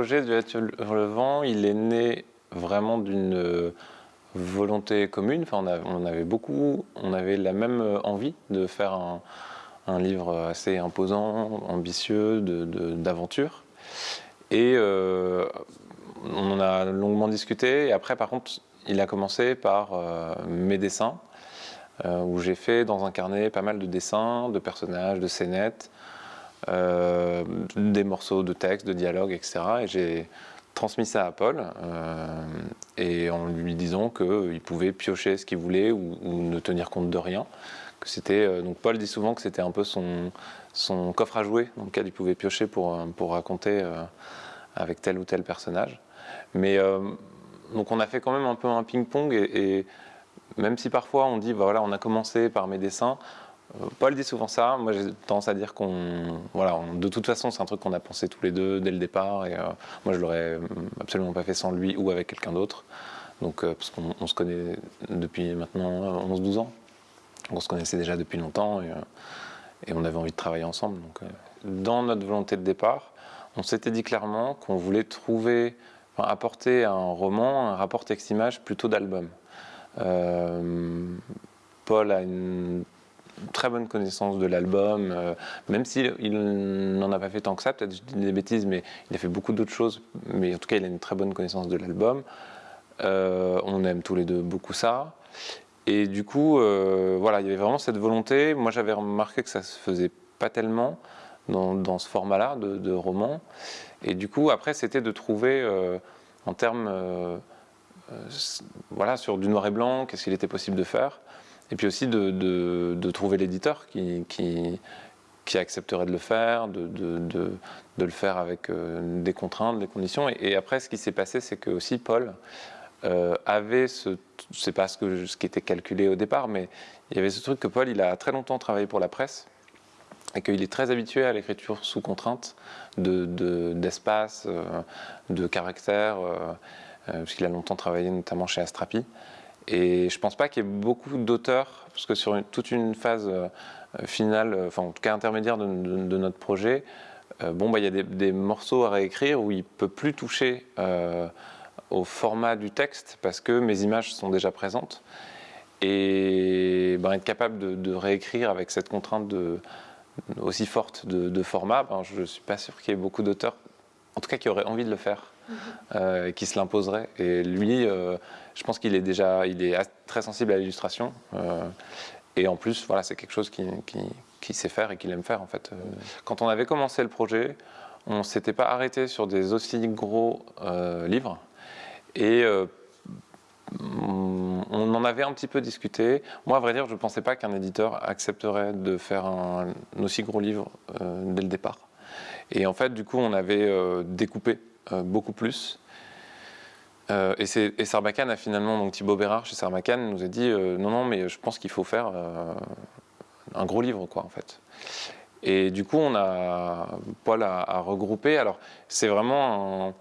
projet du sur le vent, il est né vraiment d'une volonté commune. Enfin, on, avait beaucoup, on avait la même envie de faire un, livre assez imposant, ambitieux, d'aventure. et euh, on en a longuement discuté. Et après, par contre, il a commencé par euh, mes dessins, euh, où j'ai fait dans un carnet pas mal de dessins, de personnages, de scénettes, des morceaux de texte, de dialogue, etc. Et j'ai transmis ça à Paul euh, et en lui disant qu'il pouvait piocher ce qu'il voulait ou, ne tenir compte de rien. Que euh, donc Paul dit souvent que c'était un peu son, coffre à jouer dans lequel il pouvait piocher pour, euh, pour raconter avec tel ou tel personnage. Mais donc on a fait quand même un peu un ping-pong et, même si parfois on dit bah voilà on a commencé par mes dessins, euh, Paul dit souvent ça, moi j'ai tendance à dire qu'on... Voilà, de toute façon c'est un truc qu'on a pensé tous les deux dès le départ et euh, moi je l'aurais absolument pas fait sans lui ou avec quelqu'un d'autre. Donc, euh, parce qu'on se connaît depuis maintenant 11-12 ans. On se connaissait déjà depuis longtemps et, on avait envie de travailler ensemble. Donc, dans notre volonté de départ, on s'était dit clairement qu'on voulait trouver, apporter un roman, un rapport texte-image plutôt d'album. Paul a une très bonne connaissance de l'album, euh, même s'il n'en a pas fait tant que ça, peut-être je dis des bêtises, mais il a fait beaucoup d'autres choses, mais en tout cas il a une très bonne connaissance de l'album. Euh, on aime tous les deux beaucoup ça. Et du coup, euh, voilà, il y avait vraiment cette volonté. Moi j'avais remarqué que ça se faisait pas tellement dans, ce format-là de, roman. Et du coup, après, c'était de trouver en termes, voilà, sur du noir et blanc, qu'est-ce qu'il était possible de faire. Et puis aussi de, trouver l'éditeur qui, accepterait de le faire, de, le faire avec euh, des contraintes, des conditions. Et, après, ce qui s'est passé, c'est que aussi Paul euh, avait ce, c'est pas ce, qui était calculé au départ, mais il y avait ce truc que Paul, il a très longtemps travaillé pour la presse et qu'il est très habitué à l'écriture sous contrainte d'espace, de, euh, de, caractère, parce qu'il a longtemps travaillé notamment chez Astrapi. Et je ne pense pas qu'il y ait beaucoup d'auteurs, parce que sur toute une phase euh, finale, euh, enfin en tout cas intermédiaire de, notre projet, euh, bon, bah, il y a des, morceaux à réécrire où il ne peut plus toucher au format du texte parce que mes images sont déjà présentes. Et ben, être capable de, réécrire avec cette contrainte de, aussi forte de, format, ben, je ne suis pas sûr qu'il y ait beaucoup d'auteurs, en tout cas qui auraient envie de le faire. Euh, qui se l'imposerait. Et lui, euh, je pense qu'il est déjà il est très sensible à l'illustration. Euh, et en plus, voilà, c'est quelque chose qu'il qui, sait faire et qu'il aime faire en fait. Quand on avait commencé le projet, on ne s'était pas arrêté sur des aussi gros livres. Et on en avait un petit peu discuté. Moi, à vrai dire, je ne pensais pas qu'un éditeur accepterait de faire un, aussi gros livre dès le départ. Et en fait, du coup, on avait découpé euh, beaucoup plus. Euh, et, Sarbacane a finalement, donc Thibaut Bérard chez Sarbacane nous a dit euh, non, non, mais je pense qu'il faut faire un gros livre, quoi, en fait. Et du coup, on a Paul a, regroupé. Alors, c'est vraiment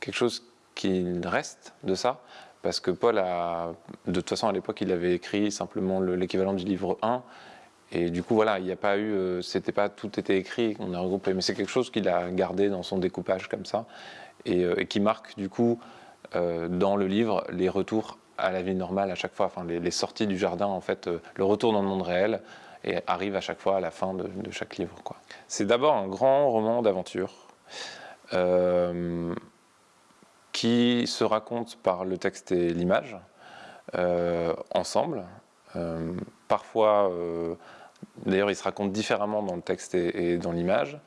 quelque chose qui reste de ça, parce que Paul a, de toute façon, à l'époque, il avait écrit simplement l'équivalent du livre 1, et du coup, voilà, il n'y a pas eu, euh, c'était pas tout était écrit, on a regroupé, mais c'est quelque chose qu'il a gardé dans son découpage comme ça, et, euh, qui marque du coup euh, dans le livre les retours à la vie normale à chaque fois, enfin les, sorties du jardin en fait, le retour dans le monde réel, et arrive à chaque fois à la fin de, chaque livre. C'est d'abord un grand roman d'aventure qui se raconte par le texte et l'image ensemble. parfois D'ailleurs, il se raconte différemment dans le texte et, dans l'image.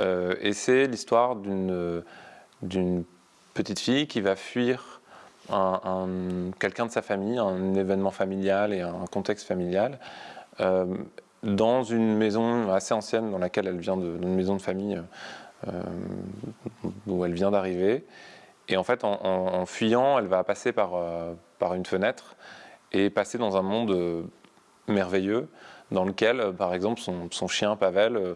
Euh, et c'est l'histoire d'une petite fille qui va fuir quelqu'un de sa famille, un événement familial et un contexte familial, euh, dans une maison assez ancienne dans laquelle elle vient de, une maison de famille euh, où elle vient d'arriver. Et en fait, en, fuyant, elle va passer par, par une fenêtre et passer dans un monde merveilleux dans lequel, euh, par exemple, son, chien Pavel, euh,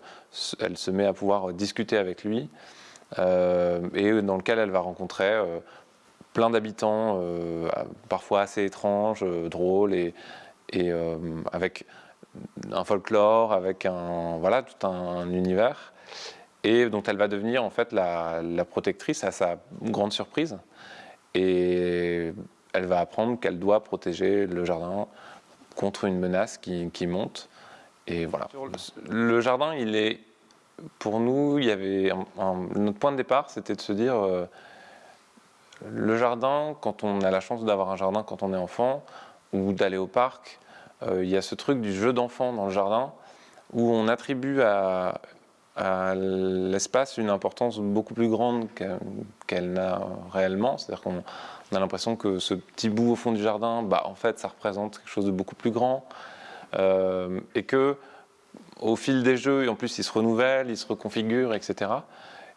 elle se met à pouvoir discuter avec lui, euh, et dans lequel elle va rencontrer plein d'habitants, parfois assez étranges, drôles, et, et avec un folklore, avec un, voilà, tout un, univers. et dont elle va devenir en fait la, protectrice à sa grande surprise. Et elle va apprendre qu'elle doit protéger le jardin contre une menace qui, monte. Et voilà. Le jardin, il est, pour nous, il y avait notre point de départ, c'était de se dire, euh, le jardin, quand on a la chance d'avoir un jardin quand on est enfant, ou d'aller au parc, euh, il y a ce truc du jeu d'enfant dans le jardin, où on attribue à, l'espace une importance beaucoup plus grande qu'elle n'a réellement. C'est-à-dire qu'on a l'impression que ce petit bout au fond du jardin, bah, en fait, ça représente quelque chose de beaucoup plus grand. Euh, et que au fil des jeux, en plus, ils se renouvellent, ils se reconfigurent, etc.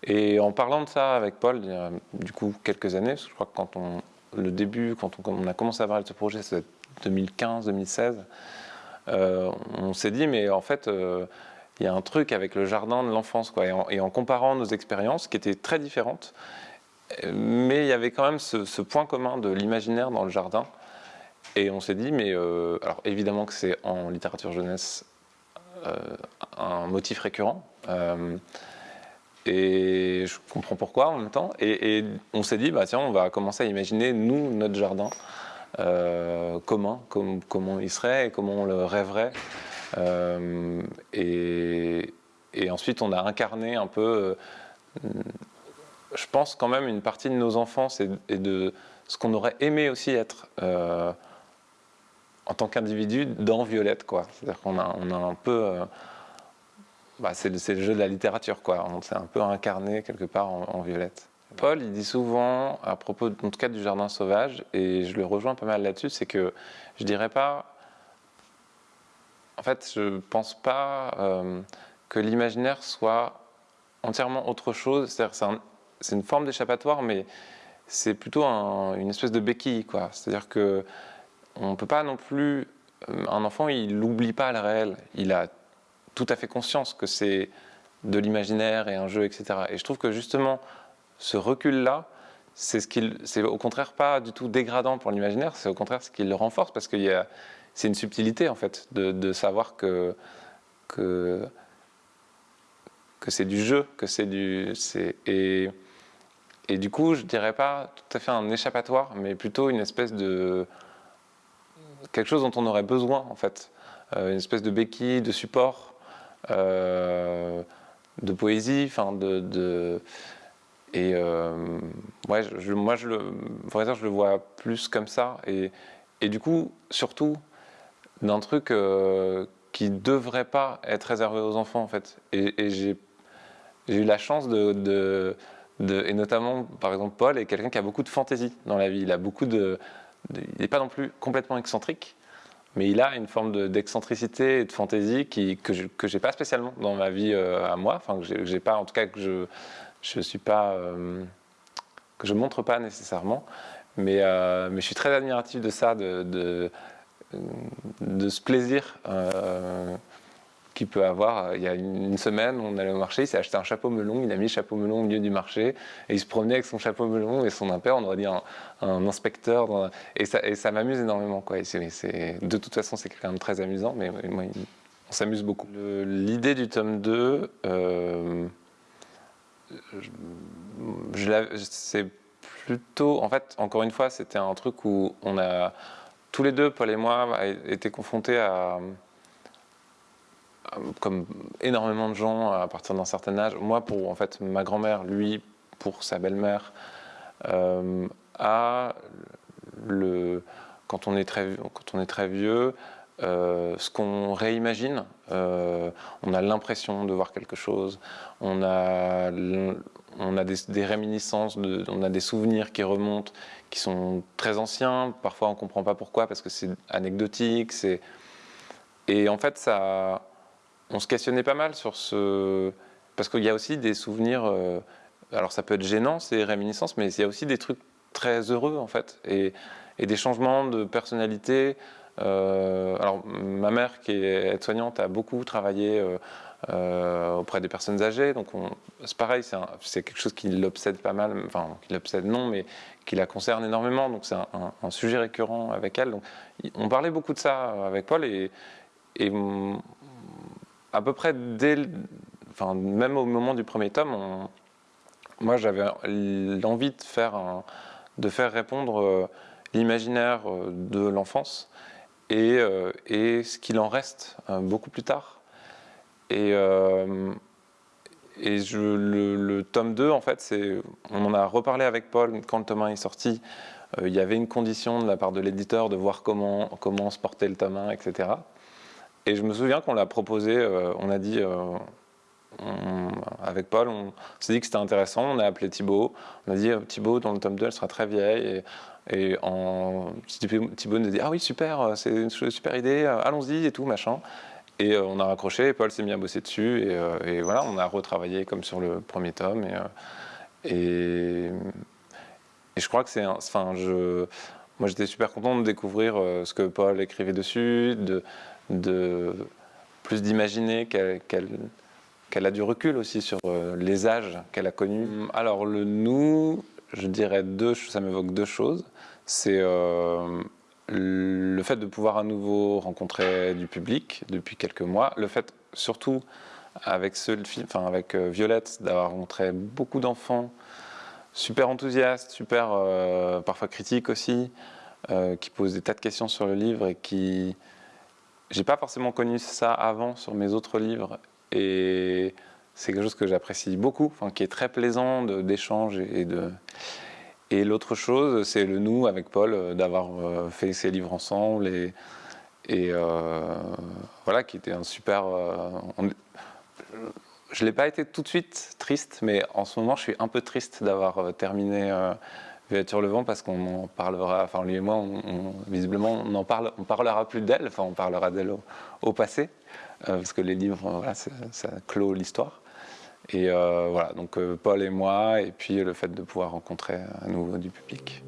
Et en parlant de ça avec Paul, il y a du coup quelques années, je crois que quand on, le début, quand on, a commencé à parler de ce projet, c'est 2015, 2016, euh, on s'est dit, mais en fait, euh, il y a un truc avec le jardin de l'enfance, quoi. Et en, comparant nos expériences, qui étaient très différentes, mais il y avait quand même ce, point commun de l'imaginaire dans le jardin. Et on s'est dit, mais euh, alors évidemment que c'est en littérature jeunesse un motif récurrent. et je comprends pourquoi en même temps. Et, et on s'est dit, bah tiens, on va commencer à imaginer, nous, notre jardin euh, comment, comment il serait et comment on le rêverait. Euh, et, ensuite, on a incarné un peu, euh, je pense quand même, une partie de nos enfances et, de ce qu'on aurait aimé aussi être en tant qu'individu dans Violette. C'est-à-dire qu'on a, on a un peu... Bah, c'est le, jeu de la littérature, quoi. On s'est un peu incarné quelque part en Violette. Paul, il dit souvent, à propos, en tout cas, du jardin sauvage, et je le rejoins pas mal là-dessus, c'est que je dirais pas. En fait, je pense pas euh, que l'imaginaire soit entièrement autre chose. C'est-à-dire, c'est une forme d'échappatoire, mais c'est plutôt une espèce de béquille, quoi. C'est-à-dire que on peut pas non plus. Euh, un enfant, il n'oublie pas le réel. Il a tout à fait conscience que c'est de l'imaginaire et un jeu, etc. Et je trouve que justement, ce recul-là, c'est ce au contraire pas du tout dégradant pour l'imaginaire, c'est au contraire ce qui le renforce parce qu'il y a, c'est une subtilité en fait de, savoir que, que, que c'est du jeu, que c'est du, et, et du coup, je dirais pas tout à fait un échappatoire, mais plutôt une espèce de quelque chose dont on aurait besoin en fait, euh, une espèce de béquille, de support, euh, de poésie, enfin de, et euh, ouais, moi, je le, je le vois plus comme ça. Et, et du coup, surtout, d'un truc qui devrait pas être réservé aux enfants, en fait. Et, j'ai eu la chance de, de, Et notamment, par exemple, Paul est quelqu'un qui a beaucoup de fantaisie dans la vie. Il a beaucoup de... il n'est pas non plus complètement excentrique, mais il a une forme d'excentricité et de fantaisie qui, que je n'ai pas spécialement dans ma vie euh, à moi. Enfin, que j'ai pas, en tout cas, que je je suis pas euh, que je montre pas nécessairement, mais, euh, mais je suis très admiratif de ça, de, de, de ce plaisir euh, qu'il peut avoir. Il y a une semaine, on allait au marché, il s'est acheté un chapeau melon, il a mis le chapeau melon au milieu du marché, et il se promenait avec son chapeau melon et son impère, on aurait dit un, inspecteur, et ça, ça m'amuse énormément. Quoi. de toute façon, c'est quelqu'un de très amusant, mais on s'amuse beaucoup. L'idée du tome 2, c'est plutôt, en fait, encore une fois, c'était un truc où on a, tous les deux, Paul et moi, été confrontés à, comme énormément de gens à partir d'un certain âge. Moi, pour en fait ma grand-mère, lui, pour sa belle-mère, euh, le, quand on est très, quand on est très vieux, euh, ce qu'on réimagine. Euh, on a l'impression de voir quelque chose, on a, on a des, réminiscences, on a des souvenirs qui remontent, qui sont très anciens. Parfois, on ne comprend pas pourquoi, parce que c'est anecdotique. Et en fait, ça, on se questionnait pas mal sur ce... Parce qu'il y a aussi des souvenirs... Euh, alors, ça peut être gênant, ces réminiscences, mais il y a aussi des trucs très heureux, en fait. Et, des changements de personnalité, euh, alors, ma mère, qui est aide-soignante, a beaucoup travaillé euh, auprès des personnes âgées. Donc, c'est pareil, c'est quelque chose qui l'obsède pas mal, enfin, qui l'obsède non, mais qui la concerne énormément. Donc, c'est un, sujet récurrent avec elle. Donc, on parlait beaucoup de ça avec Paul et, à peu près dès enfin, même au moment du premier tome, moi j'avais l'envie de faire, répondre l'imaginaire de l'enfance et, et, ce qu'il en reste beaucoup plus tard. Et, le, tome 2, en fait, on en a reparlé avec Paul quand le tome 1 est sorti. Euh, il y avait une condition de la part de l'éditeur de voir comment, comment se portait le tome 1, etc. Et je me souviens qu'on l'a proposé, euh, on a dit, euh, avec Paul, on s'est dit que c'était intéressant, on a appelé Thibaut, on a dit Thibaut, dans le tome 2, elle sera très vieille. Et, et Thibaut nous a dit, ah oui, super, c'est une super idée, allons-y et tout, machin. Et euh, on a raccroché, Paul s'est mis à bosser dessus, euh, et, voilà, on a retravaillé comme sur le premier tome. Et, euh, et, je crois que c'est... Enfin, moi j'étais super content de découvrir ce que Paul écrivait dessus, de, de plus d'imaginer qu'elle a du recul aussi sur les âges qu'elle a connus. Alors le nous, je dirais deux, ça m'évoque deux choses. C'est le fait de pouvoir à nouveau rencontrer du public depuis quelques mois, le fait surtout avec, euh, Violette d'avoir rencontré beaucoup d'enfants super enthousiastes, super euh, parfois critiques aussi, euh, qui posent des tas de questions sur le livre et qui... J'ai pas forcément connu ça avant sur mes autres livres et c'est quelque chose que j'apprécie beaucoup, enfin, qui est très plaisant d'échange et de... Et l'autre chose, c'est le nous avec Paul, euh, d'avoir euh, fait ces livres ensemble et, euh, voilà, qui était un super. je n'ai pas été tout de suite triste, mais en ce moment, je suis un peu triste d'avoir terminé sur le vent parce qu'on en parlera, enfin lui et moi, visiblement, on en parle, on parlera plus d'elle, enfin on parlera d'elle au, passé, parce que les livres, voilà, ça clôt l'histoire. Et euh, voilà, donc euh, Paul et moi, et puis le fait de pouvoir rencontrer à nouveau du public.